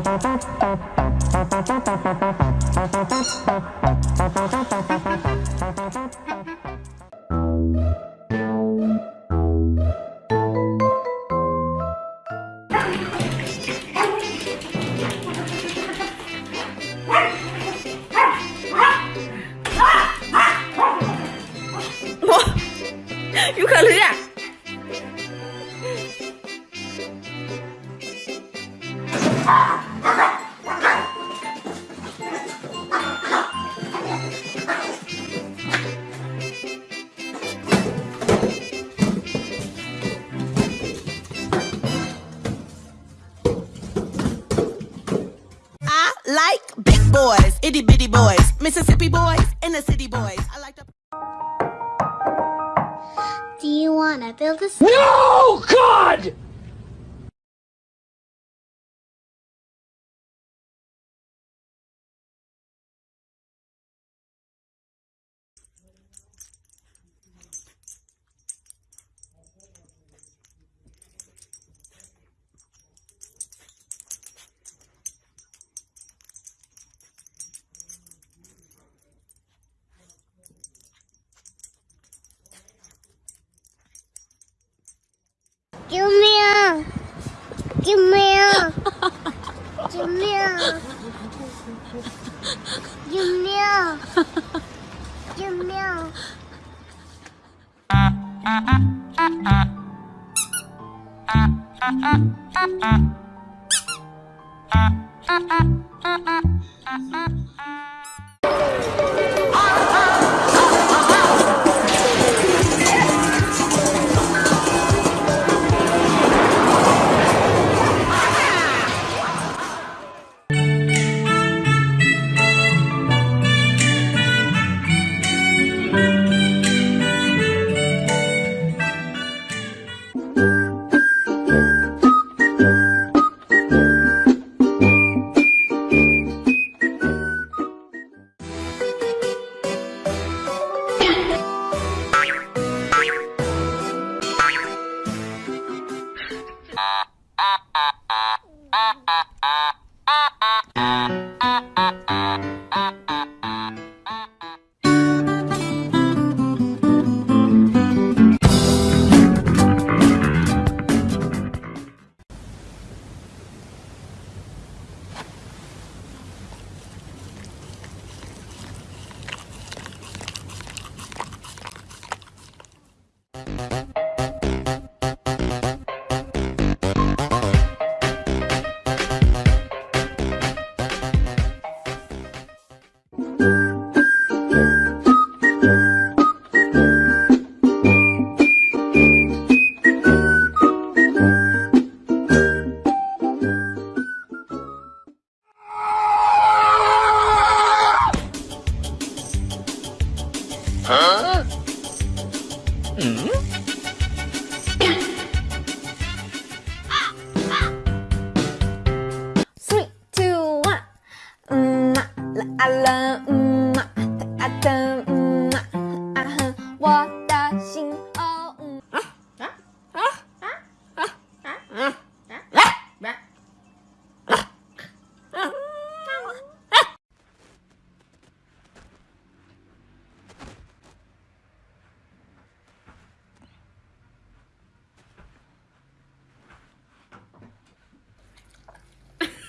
Thank you. Like big boys, itty bitty boys, Mississippi boys, and the city boys. I like the. Do you want to build a No, God! 救命、啊！救命、啊！救命、啊！救命、啊！救命、啊！救命、啊！啊啊啊啊啊啊啊啊啊啊啊啊啊啊！Huh? Mm hmm?